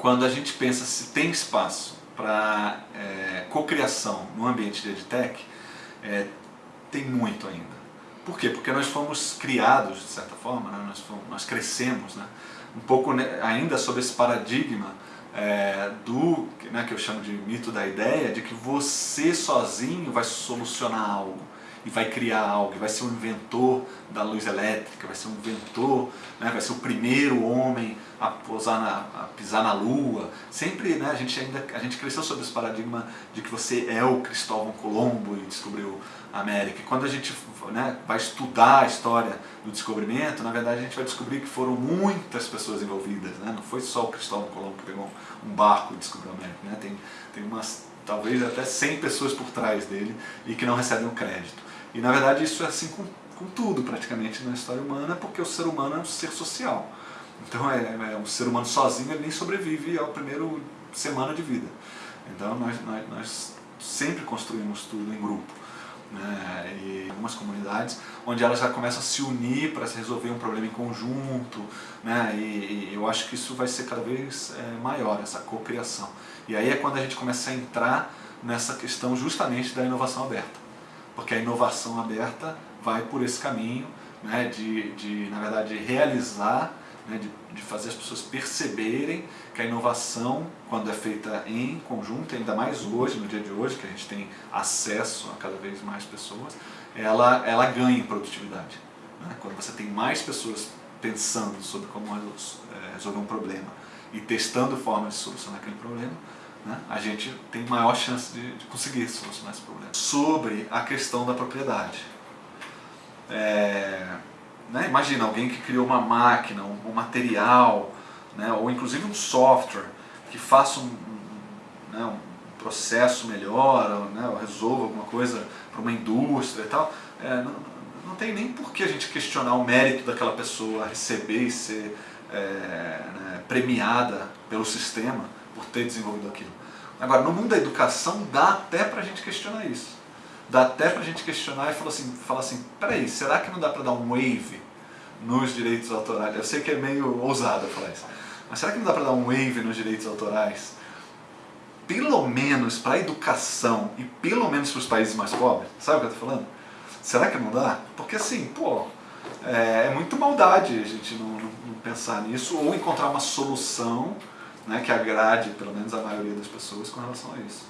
quando a gente pensa se tem espaço para é, cocriação no ambiente de EdTech, é, tem muito ainda. Por quê? Porque nós fomos criados, de certa forma, né? nós, fomos, nós crescemos né? um pouco né, ainda sobre esse paradigma é, do né, que eu chamo de mito da ideia, de que você sozinho vai solucionar algo e vai criar algo, e vai ser um inventor da luz elétrica, vai ser um inventor, né, vai ser o primeiro homem a, pousar na, a pisar na lua. Sempre né, a, gente ainda, a gente cresceu sobre esse paradigma de que você é o Cristóvão Colombo e descobriu a América. E quando a gente né, vai estudar a história do descobrimento, na verdade a gente vai descobrir que foram muitas pessoas envolvidas. Né? Não foi só o Cristóvão Colombo que pegou um barco e descobriu a América. Né? Tem, tem umas, talvez até 100 pessoas por trás dele e que não recebem o crédito. E na verdade isso é assim com, com tudo praticamente na história humana, porque o ser humano é um ser social. Então é, é um ser humano sozinho ele nem sobrevive ao primeiro semana de vida. Então nós, nós, nós sempre construímos tudo em grupo né, e algumas comunidades, onde elas já começam a se unir para se resolver um problema em conjunto, né, e, e eu acho que isso vai ser cada vez é, maior, essa cocriação. E aí é quando a gente começa a entrar nessa questão justamente da inovação aberta, porque a inovação aberta vai por esse caminho né, de, de, na verdade, realizar né, de, de, fazer as pessoas perceberem que a inovação, quando é feita em conjunto, ainda mais hoje, no dia de hoje, que a gente tem acesso a cada vez mais pessoas, ela, ela ganha em produtividade. Né? Quando você tem mais pessoas pensando sobre como é, resolver um problema e testando formas de solucionar aquele problema, né, a gente tem maior chance de, de conseguir solucionar esse problema. Sobre a questão da propriedade. É, né? Imagina alguém que criou uma máquina, um, um material, né? ou inclusive um software que faça um, né? um processo melhor, ou, né? ou resolva alguma coisa para uma indústria e tal. É, não, não tem nem por que a gente questionar o mérito daquela pessoa receber e ser é, né? premiada pelo sistema por ter desenvolvido aquilo. Agora, no mundo da educação dá até para a gente questionar isso dá até pra gente questionar e falar assim, falar assim peraí, será que não dá pra dar um wave nos direitos autorais? Eu sei que é meio ousado falar isso, mas será que não dá pra dar um wave nos direitos autorais? Pelo menos para a educação e pelo menos para os países mais pobres, sabe o que eu tô falando? Será que não dá? Porque assim, pô, é, é muito maldade a gente não, não, não pensar nisso ou encontrar uma solução né, que agrade pelo menos a maioria das pessoas com relação a isso.